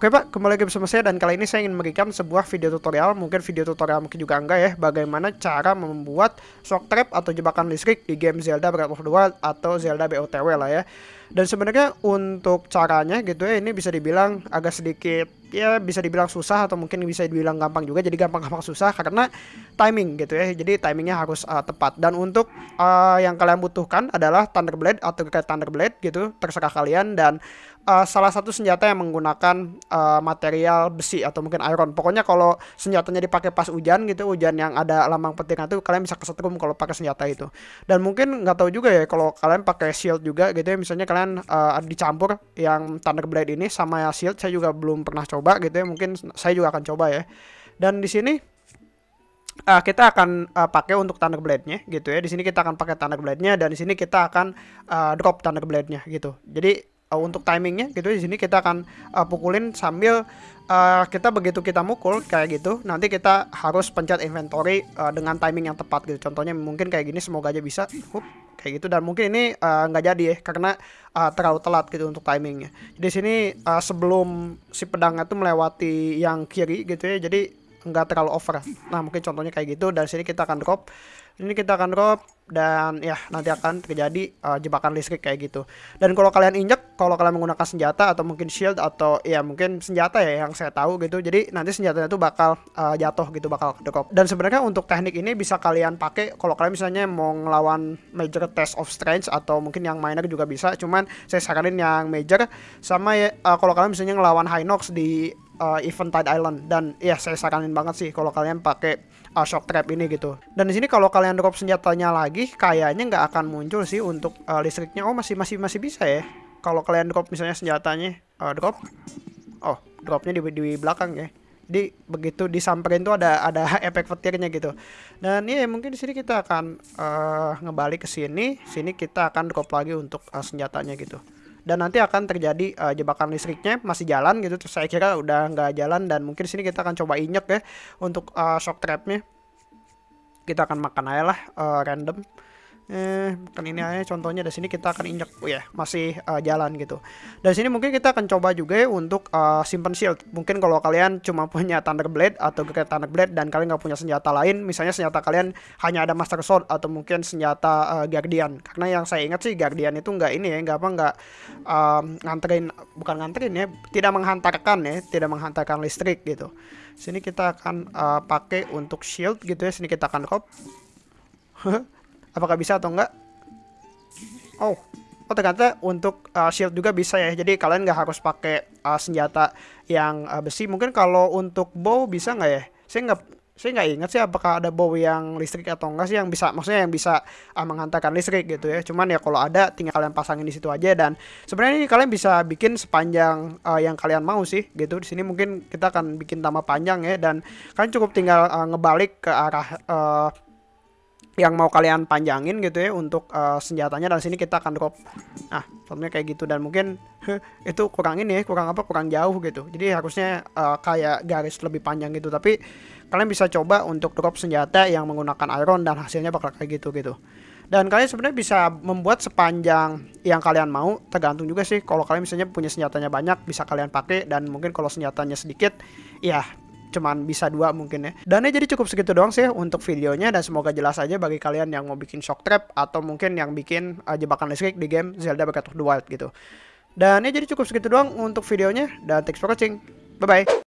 Oke Pak, kembali lagi bersama saya dan kali ini saya ingin memberikan sebuah video tutorial, mungkin video tutorial mungkin juga enggak ya, bagaimana cara membuat shock trap atau jebakan listrik di game Zelda Breath of the Wild atau Zelda BOTW lah ya. Dan sebenarnya untuk caranya gitu ya ini bisa dibilang agak sedikit ya bisa dibilang susah atau mungkin bisa dibilang gampang juga. Jadi gampang-gampang susah karena timing gitu ya. Jadi timingnya harus uh, tepat. Dan untuk uh, yang kalian butuhkan adalah Thunderblade atau kayak Thunderblade gitu terserah kalian. Dan uh, salah satu senjata yang menggunakan uh, material besi atau mungkin iron. Pokoknya kalau senjatanya dipakai pas hujan gitu hujan yang ada lambang petirnya itu kalian bisa kesetrum kalau pakai senjata itu. Dan mungkin nggak tahu juga ya kalau kalian pakai shield juga gitu ya misalnya kalian uh, dicampur yang Thunderblade ini sama Shield saya juga belum pernah coba gitu ya mungkin saya juga akan coba ya. Dan di sini uh, kita akan uh, pakai untuk Thunderblade-nya gitu ya. Di sini kita akan pakai Thunderblade-nya dan di sini kita akan uh, drop Thunderblade-nya gitu. Jadi uh, untuk timingnya gitu di sini kita akan uh, pukulin sambil uh, kita begitu kita mukul kayak gitu nanti kita harus pencet inventory uh, dengan timing yang tepat gitu. Contohnya mungkin kayak gini semoga aja bisa. Hup, kayak gitu. Dan mungkin ini nggak uh, jadi ya karena uh, terlalu telat gitu untuk timingnya. Di sini uh, sebelum si pedangnya tuh melewati yang kiri gitu ya jadi nggak terlalu over. Nah mungkin contohnya kayak gitu. Dan sini kita akan drop. Ini kita akan drop dan ya nanti akan terjadi uh, jebakan listrik kayak gitu. Dan kalau kalian injek kalau kalian menggunakan senjata atau mungkin shield atau ya mungkin senjata ya yang saya tahu gitu jadi nanti senjatanya itu bakal uh, jatuh gitu bakal drop dan sebenarnya untuk teknik ini bisa kalian pakai kalau kalian misalnya mau ngelawan major test of strength atau mungkin yang minor juga bisa. Cuman saya saranin yang major sama ya uh, kalau kalian misalnya ngelawan Hinox di uh, event Tide Island. Dan ya saya saranin banget sih kalau kalian pakai uh, shock trap ini gitu. Dan di sini kalau kalian drop senjatanya lagi, kayaknya nggak akan muncul sih untuk uh, listriknya. Oh masih masih masih bisa ya. Kalau kalian drop misalnya senjatanya uh, drop, oh dropnya di, di belakang ya. Jadi begitu disamperin tuh ada ada efek petirnya gitu. Dan ya mungkin di sini kita akan uh, ngebalik ke sini, sini kita akan drop lagi untuk uh, senjatanya gitu dan nanti akan terjadi uh, jebakan listriknya masih jalan gitu terus saya kira udah nggak jalan dan mungkin sini kita akan coba injek ya untuk uh, shock trapnya kita akan makan aja lah uh, random eh kan ini aja contohnya dari sini kita akan injak oh ya masih uh, jalan gitu. Dari sini mungkin kita akan coba juga ya untuk uh, simpan shield. Mungkin kalau kalian cuma punya thunder blade atau great thunder blade dan kalian nggak punya senjata lain misalnya senjata kalian hanya ada master sword atau mungkin senjata uh, guardian. Karena yang saya ingat sih guardian itu nggak ini ya nggak apa nggak um, nganterin bukan nganterin ya tidak menghantarkan ya tidak menghantarkan listrik gitu. Sini kita akan uh, pakai untuk shield gitu ya sini kita akan kop apakah bisa atau enggak? Oh oh ternyata untuk uh, shield juga bisa ya. Jadi kalian nggak harus pakai uh, senjata yang uh, besi. Mungkin kalau untuk bow bisa nggak ya? Saya nggak saya nggak ingat sih apakah ada bow yang listrik atau enggak sih yang bisa maksudnya yang bisa uh, menghantarkan listrik gitu ya. Cuman ya kalau ada tinggal kalian pasangin di situ aja. Dan sebenarnya ini kalian bisa bikin sepanjang uh, yang kalian mau sih gitu. Di sini mungkin kita akan bikin tambah panjang ya. Dan kalian cukup tinggal uh, ngebalik ke arah uh, yang mau kalian panjangin gitu ya untuk uh, senjatanya dan sini kita akan drop. Nah contohnya kayak gitu. Dan mungkin itu kurang ini ya kurang apa kurang jauh gitu. Jadi harusnya uh, kayak garis lebih panjang gitu. Tapi kalian bisa coba untuk drop senjata yang menggunakan iron dan hasilnya bakal kayak gitu gitu. Dan kalian sebenarnya bisa membuat sepanjang yang kalian mau. Tergantung juga sih kalau kalian misalnya punya senjatanya banyak bisa kalian pakai. Dan mungkin kalau senjatanya sedikit ya cuman bisa dua mungkin ya. Dan ya jadi cukup segitu doang sih untuk videonya dan semoga jelas aja bagi kalian yang mau bikin shock trap atau mungkin yang bikin uh, jebakan listrik di game Zelda Breath of the Wild gitu. Dan ya jadi cukup segitu doang untuk videonya dan thanks for watching. Bye bye.